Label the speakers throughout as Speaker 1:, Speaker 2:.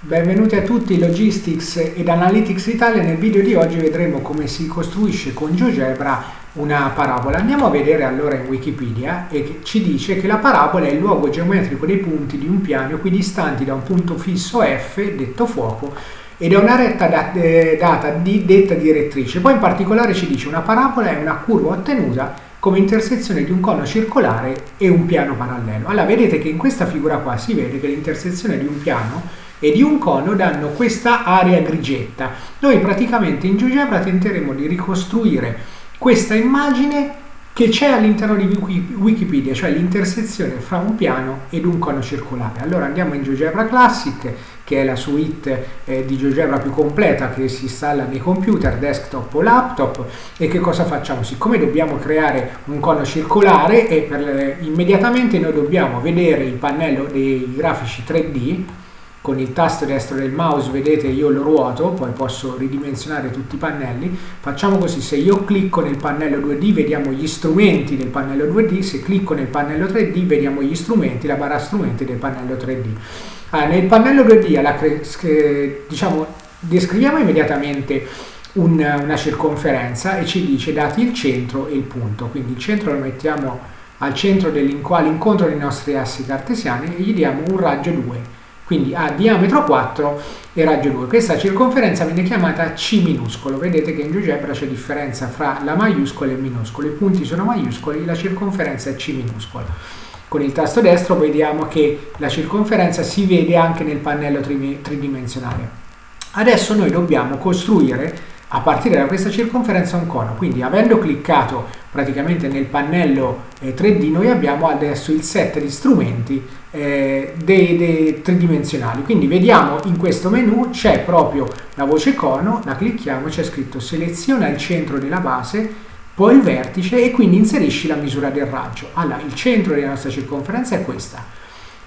Speaker 1: Benvenuti a tutti Logistics ed Analytics Italia. Nel video di oggi vedremo come si costruisce con GeoGebra una parabola. Andiamo a vedere allora in Wikipedia e ci dice che la parabola è il luogo geometrico dei punti di un piano equidistanti da un punto fisso F, detto fuoco, e da una retta da, eh, data D detta direttrice. Poi in particolare ci dice una parabola è una curva ottenuta come intersezione di un cono circolare e un piano parallelo. Allora vedete che in questa figura qua si vede che l'intersezione di un piano e di un cono danno questa area grigetta. Noi praticamente in GeoGebra tenteremo di ricostruire questa immagine che c'è all'interno di Wikipedia, cioè l'intersezione fra un piano ed un cono circolare. Allora andiamo in GeoGebra Classic, che è la suite eh, di GeoGebra più completa che si installa nei computer, desktop o laptop, e che cosa facciamo? Siccome dobbiamo creare un cono circolare, e per, immediatamente noi dobbiamo vedere il pannello dei grafici 3D, con il tasto destro del mouse vedete io lo ruoto poi posso ridimensionare tutti i pannelli. Facciamo così se io clicco nel pannello 2D vediamo gli strumenti del pannello 2D se clicco nel pannello 3D vediamo gli strumenti la barra strumenti del pannello 3D allora, nel pannello 2D alla, diciamo descriviamo immediatamente un, una circonferenza e ci dice dati il centro e il punto. Quindi il centro lo mettiamo al centro dell'incontro dei nostri assi cartesiani e gli diamo un raggio 2 quindi ha diametro 4 e raggio 2. Questa circonferenza viene chiamata C minuscolo, vedete che in GeoGebra c'è differenza fra la maiuscola e il minuscolo, i punti sono maiuscoli, la circonferenza è C minuscolo. Con il tasto destro vediamo che la circonferenza si vede anche nel pannello tridimensionale. Adesso noi dobbiamo costruire a partire da questa circonferenza un cono. Quindi avendo cliccato praticamente nel pannello eh, 3D noi abbiamo adesso il set di strumenti eh, dei, dei, tridimensionali. Quindi vediamo in questo menu c'è proprio la voce cono, la clicchiamo, c'è scritto seleziona il centro della base, poi il vertice e quindi inserisci la misura del raggio. Allora il centro della nostra circonferenza è questa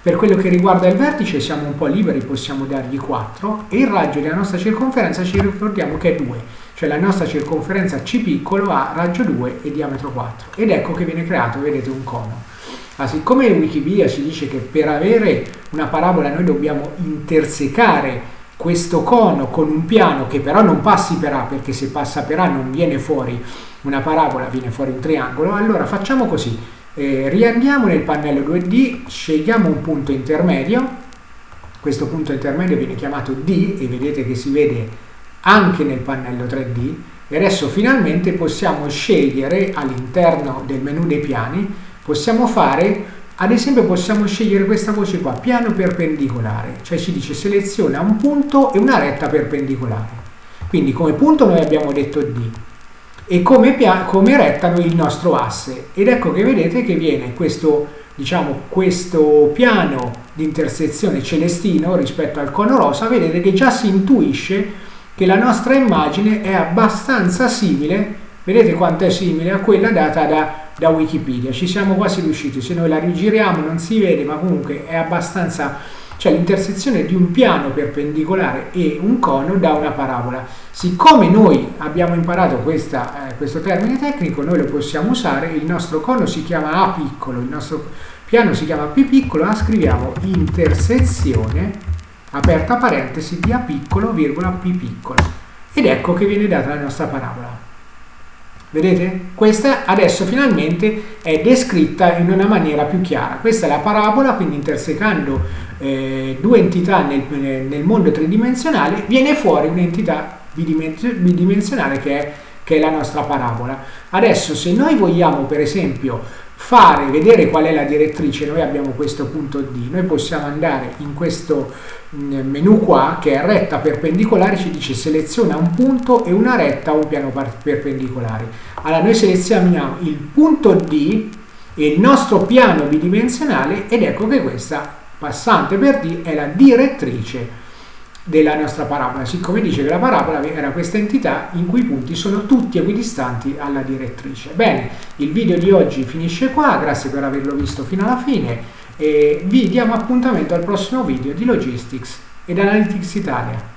Speaker 1: per quello che riguarda il vertice siamo un po' liberi, possiamo dargli 4 e il raggio della nostra circonferenza ci ricordiamo che è 2, cioè la nostra circonferenza C piccolo ha raggio 2 e diametro 4 ed ecco che viene creato, vedete, un cono. Ma siccome in Wikipedia ci dice che per avere una parabola noi dobbiamo intersecare questo cono con un piano che però non passi per A perché se passa per A non viene fuori una parabola, viene fuori un triangolo, allora facciamo così eh, riandiamo nel pannello 2D, scegliamo un punto intermedio, questo punto intermedio viene chiamato D e vedete che si vede anche nel pannello 3D e adesso finalmente possiamo scegliere all'interno del menu dei piani, possiamo fare, ad esempio possiamo scegliere questa voce qua, piano perpendicolare, cioè ci dice seleziona un punto e una retta perpendicolare. Quindi come punto noi abbiamo detto D, e come, come rettano il nostro asse. Ed ecco che vedete che viene questo, diciamo, questo piano di intersezione celestino rispetto al cono rosa, vedete che già si intuisce che la nostra immagine è abbastanza simile, vedete quanto è simile a quella data da, da Wikipedia, ci siamo quasi riusciti, se noi la rigiriamo non si vede ma comunque è abbastanza cioè l'intersezione di un piano perpendicolare e un cono da una parabola. Siccome noi abbiamo imparato questa, eh, questo termine tecnico, noi lo possiamo usare, il nostro cono si chiama A piccolo, il nostro piano si chiama P piccolo, ma scriviamo intersezione, aperta parentesi, di A piccolo, virgola P piccolo. Ed ecco che viene data la nostra parabola. Vedete? Questa adesso finalmente è descritta in una maniera più chiara. Questa è la parabola, quindi intersecando eh, due entità nel, nel, mondo tridimensionale viene fuori un'entità bidimensionale che è, che è la nostra parabola. Adesso se noi vogliamo per esempio fare vedere qual è la direttrice, noi abbiamo questo punto D, noi possiamo andare in questo mm, menu qua che è retta perpendicolare, ci dice seleziona un punto e una retta o un piano perpendicolare. Allora noi selezioniamo il punto D e il nostro piano bidimensionale ed ecco che questa passante per D è la direttrice della nostra parabola, siccome dice che la parabola era questa entità in cui i punti sono tutti equidistanti alla direttrice. Bene, il video di oggi finisce qua, grazie per averlo visto fino alla fine e vi diamo appuntamento al prossimo video di Logistics ed Analytics Italia.